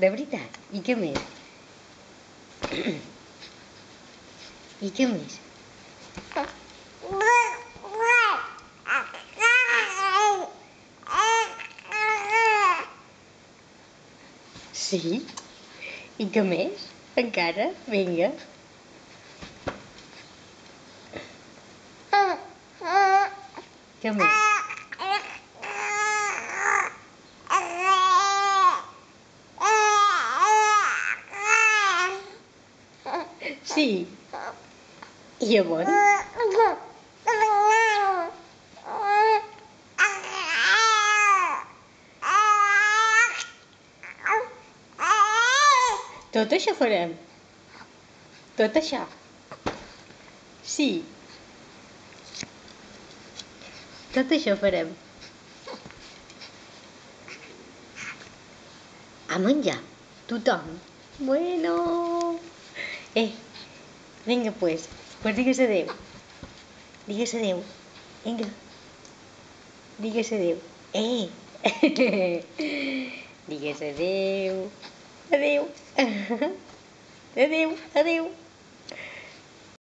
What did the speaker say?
De veritat? I què més? I què més? Sí? I què més? Encara? Vinga. Què més? Sí. I llavors? Tot això farem? Tot això? Sí. Tot això farem. A menjar. Tothom. Bueno. Eh, Venga, pues. Pues dígase de. Dígase de. Venga. Dígase de. ¡Eh! dígase de. Adeu. Adeu. Adeu.